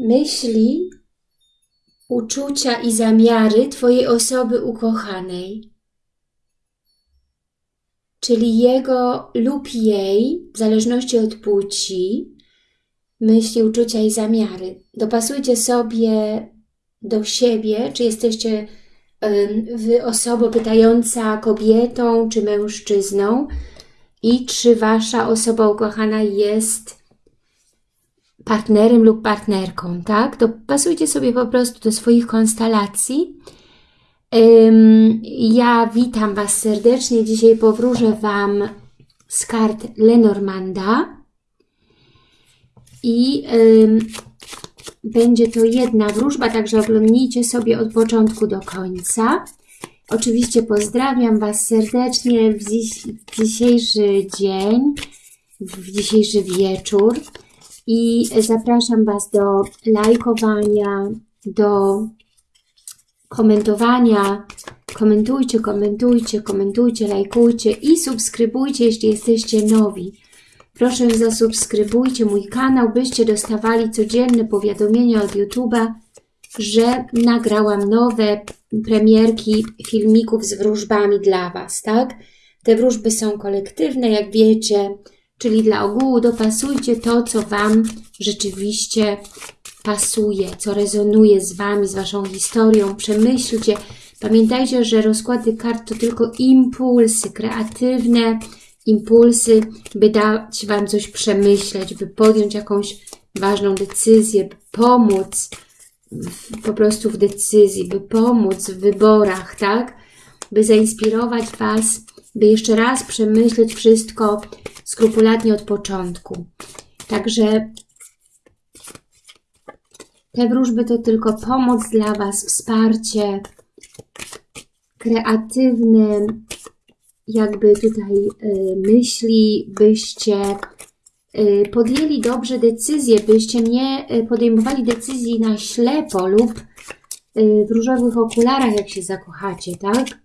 myśli, uczucia i zamiary Twojej osoby ukochanej. Czyli jego lub jej, w zależności od płci, myśli, uczucia i zamiary. Dopasujcie sobie do siebie, czy jesteście Wy osobą pytająca kobietą czy mężczyzną i czy Wasza osoba ukochana jest partnerem lub partnerką, tak? Dopasujcie sobie po prostu do swoich konstelacji. Ja witam Was serdecznie. Dzisiaj powróżę Wam z kart Lenormanda i będzie to jedna wróżba, także oglądnijcie sobie od początku do końca. Oczywiście pozdrawiam Was serdecznie w, dziś, w dzisiejszy dzień, w dzisiejszy wieczór i zapraszam Was do lajkowania, do komentowania. Komentujcie, komentujcie, komentujcie, lajkujcie i subskrybujcie, jeśli jesteście nowi. Proszę zasubskrybujcie mój kanał, byście dostawali codzienne powiadomienia od YouTube'a, że nagrałam nowe premierki filmików z wróżbami dla Was, tak? Te wróżby są kolektywne, jak wiecie, czyli dla ogółu dopasujcie to, co Wam rzeczywiście pasuje, co rezonuje z Wami, z Waszą historią, przemyślcie. Pamiętajcie, że rozkłady kart to tylko impulsy kreatywne, impulsy, by dać Wam coś przemyśleć, by podjąć jakąś ważną decyzję, by pomóc w, po prostu w decyzji, by pomóc w wyborach, tak? By zainspirować Was, by jeszcze raz przemyśleć wszystko skrupulatnie od początku. Także te wróżby to tylko pomoc dla Was, wsparcie kreatywne, jakby tutaj y, myśli, byście y, podjęli dobrze decyzje, byście nie y, podejmowali decyzji na ślepo lub w różowych okularach, jak się zakochacie, tak?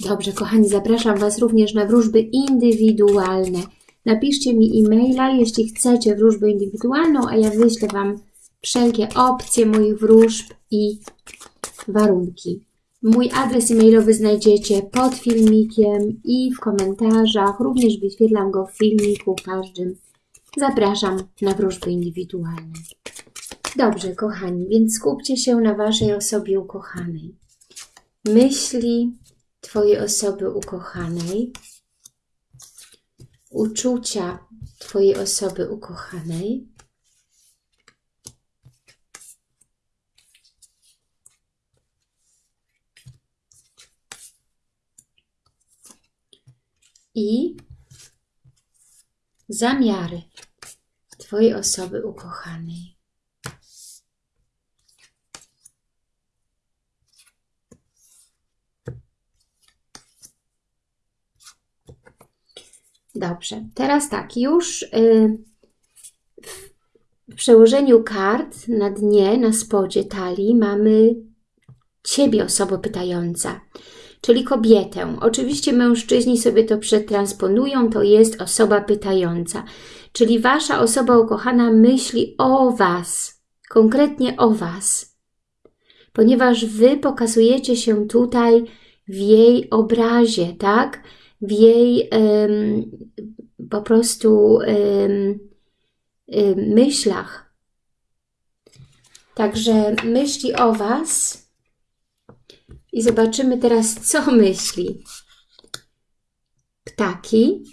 Dobrze, kochani, zapraszam Was również na wróżby indywidualne. Napiszcie mi e-maila, jeśli chcecie wróżbę indywidualną, a ja wyślę Wam wszelkie opcje moich wróżb i warunki. Mój adres e-mailowy znajdziecie pod filmikiem i w komentarzach. Również wyświetlam go w filmiku każdym. Zapraszam na wróżby indywidualne. Dobrze, kochani, więc skupcie się na Waszej osobie ukochanej. Myśli Twojej osoby ukochanej, uczucia Twojej osoby ukochanej, i zamiary Twojej osoby ukochanej. Dobrze, teraz tak, już yy, w przełożeniu kart na dnie, na spodzie talii mamy Ciebie, osoba pytająca czyli kobietę. Oczywiście mężczyźni sobie to przetransponują, to jest osoba pytająca. Czyli Wasza osoba ukochana myśli o Was, konkretnie o Was. Ponieważ Wy pokazujecie się tutaj w jej obrazie, tak? W jej po prostu myślach. Także myśli o Was i zobaczymy teraz, co myśli. Ptaki.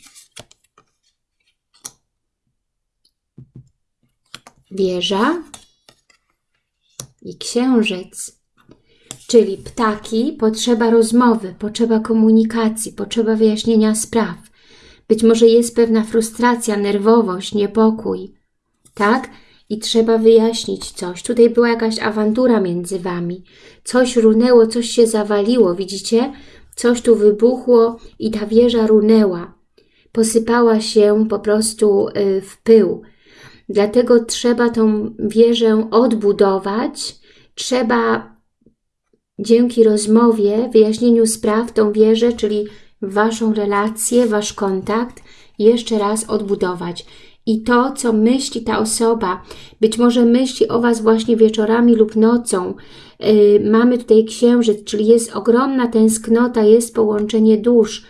Wieża i księżyc. Czyli ptaki, potrzeba rozmowy, potrzeba komunikacji, potrzeba wyjaśnienia spraw. Być może jest pewna frustracja, nerwowość, niepokój. Tak? i trzeba wyjaśnić coś. Tutaj była jakaś awantura między Wami. Coś runęło, coś się zawaliło, widzicie? Coś tu wybuchło i ta wieża runęła. Posypała się po prostu y, w pył. Dlatego trzeba tą wieżę odbudować. Trzeba dzięki rozmowie, wyjaśnieniu spraw tą wieżę, czyli Waszą relację, Wasz kontakt jeszcze raz odbudować. i to, co myśli ta osoba. Być może myśli o Was właśnie wieczorami lub nocą. Yy, mamy tutaj księżyc, czyli jest ogromna tęsknota, jest połączenie dusz.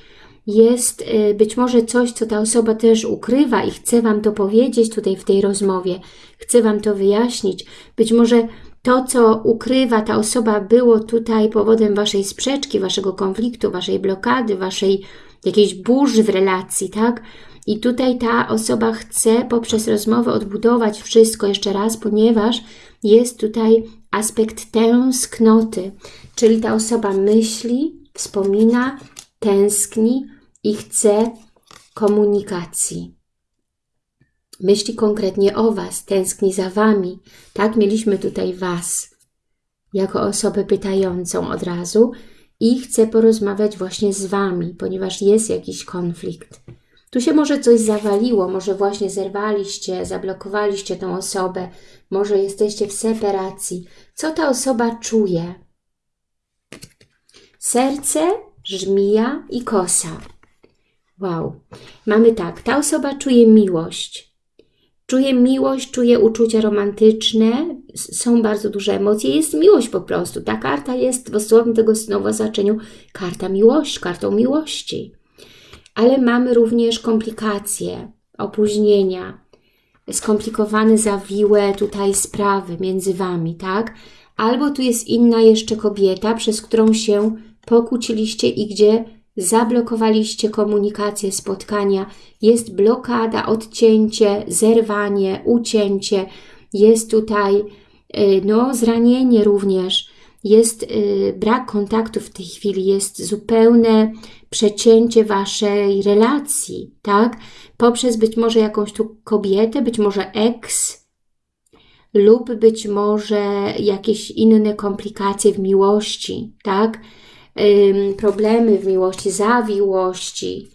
Jest yy, być może coś, co ta osoba też ukrywa i chce Wam to powiedzieć tutaj w tej rozmowie. Chce Wam to wyjaśnić. Być może to, co ukrywa ta osoba, było tutaj powodem Waszej sprzeczki, Waszego konfliktu, Waszej blokady, Waszej jakiejś burzy w relacji, tak? I tutaj ta osoba chce poprzez rozmowę odbudować wszystko jeszcze raz, ponieważ jest tutaj aspekt tęsknoty, czyli ta osoba myśli, wspomina, tęskni i chce komunikacji. Myśli konkretnie o Was, tęskni za Wami. Tak, mieliśmy tutaj Was jako osobę pytającą od razu i chce porozmawiać właśnie z Wami, ponieważ jest jakiś konflikt. Tu się może coś zawaliło, może właśnie zerwaliście, zablokowaliście tą osobę, może jesteście w separacji. Co ta osoba czuje? Serce, żmija i kosa. Wow. Mamy tak, ta osoba czuje miłość. Czuje miłość, czuje uczucia romantyczne, są bardzo duże emocje, jest miłość po prostu. Ta karta jest w dosłownym tego słowa znaczeniu karta miłości, kartą miłości ale mamy również komplikacje, opóźnienia, skomplikowane, zawiłe tutaj sprawy między Wami, tak? Albo tu jest inna jeszcze kobieta, przez którą się pokłóciliście i gdzie zablokowaliście komunikację, spotkania, jest blokada, odcięcie, zerwanie, ucięcie, jest tutaj y, no, zranienie również, jest y, brak kontaktu w tej chwili, jest zupełne przecięcie Waszej relacji, tak? Poprzez być może jakąś tu kobietę, być może ex, lub być może jakieś inne komplikacje w miłości, tak? Problemy w miłości, zawiłości,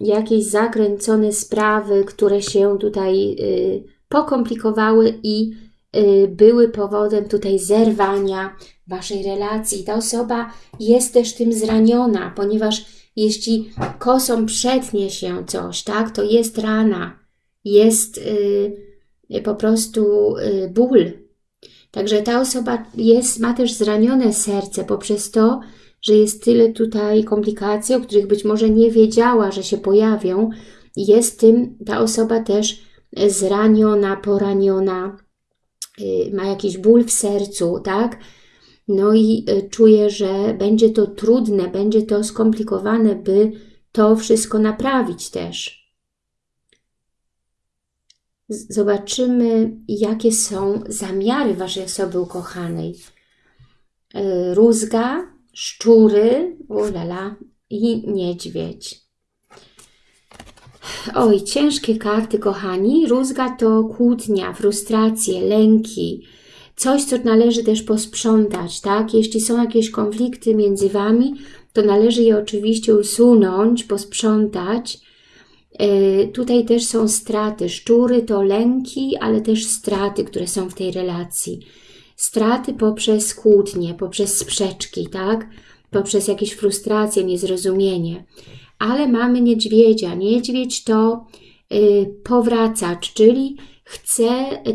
jakieś zakręcone sprawy, które się tutaj y, pokomplikowały i y, były powodem tutaj zerwania Waszej relacji. Ta osoba jest też tym zraniona, ponieważ jeśli kosą przetnie się coś, tak, to jest rana, jest y, po prostu ból. Także ta osoba jest, ma też zranione serce poprzez to, że jest tyle tutaj komplikacji, o których być może nie wiedziała, że się pojawią. Jest tym ta osoba też zraniona, poraniona, y, ma jakiś ból w sercu, tak? No i e, czuję, że będzie to trudne, będzie to skomplikowane, by to wszystko naprawić też. Zobaczymy, jakie są zamiary Waszej osoby ukochanej. E, rózga, szczury, ulala, i niedźwiedź. Oj, ciężkie karty, kochani. Rózga to kłótnia, frustracje, lęki, coś, co należy też posprzątać, tak? Jeśli są jakieś konflikty między Wami, to należy je oczywiście usunąć, posprzątać. Yy, tutaj też są straty. Szczury to lęki, ale też straty, które są w tej relacji. Straty poprzez kłótnie, poprzez sprzeczki, tak? Poprzez jakieś frustracje, niezrozumienie. Ale mamy niedźwiedzia. Niedźwiedź to yy, powracacz, czyli chce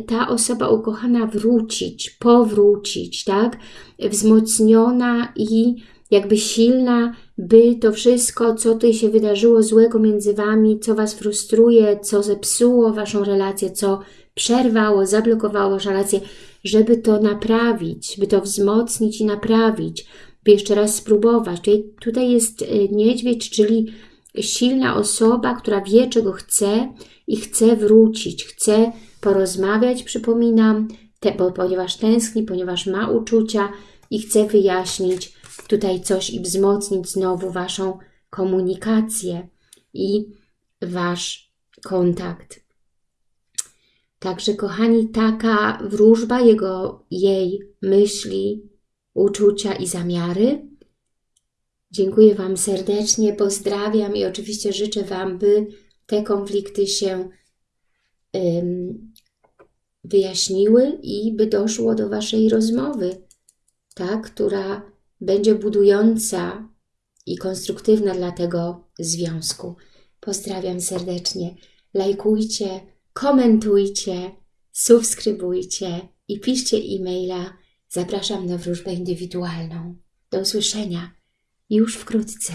ta osoba ukochana wrócić, powrócić, tak? Wzmocniona i jakby silna, by to wszystko, co tutaj się wydarzyło złego między Wami, co Was frustruje, co zepsuło Waszą relację, co przerwało, zablokowało Waszą relację, żeby to naprawić, by to wzmocnić i naprawić, by jeszcze raz spróbować. Tutaj, tutaj jest y, niedźwiedź, czyli silna osoba, która wie, czego chce i chce wrócić, chce porozmawiać, przypominam, te, bo, ponieważ tęskni, ponieważ ma uczucia i chce wyjaśnić tutaj coś i wzmocnić znowu Waszą komunikację i Wasz kontakt. Także, kochani, taka wróżba jego, jej myśli, uczucia i zamiary. Dziękuję Wam serdecznie, pozdrawiam i oczywiście życzę Wam, by te konflikty się wyjaśniły i by doszło do Waszej rozmowy, tak, która będzie budująca i konstruktywna dla tego związku. Pozdrawiam serdecznie. lajkujcie, komentujcie, subskrybujcie i piszcie e-maila. Zapraszam na wróżbę indywidualną. Do usłyszenia już wkrótce.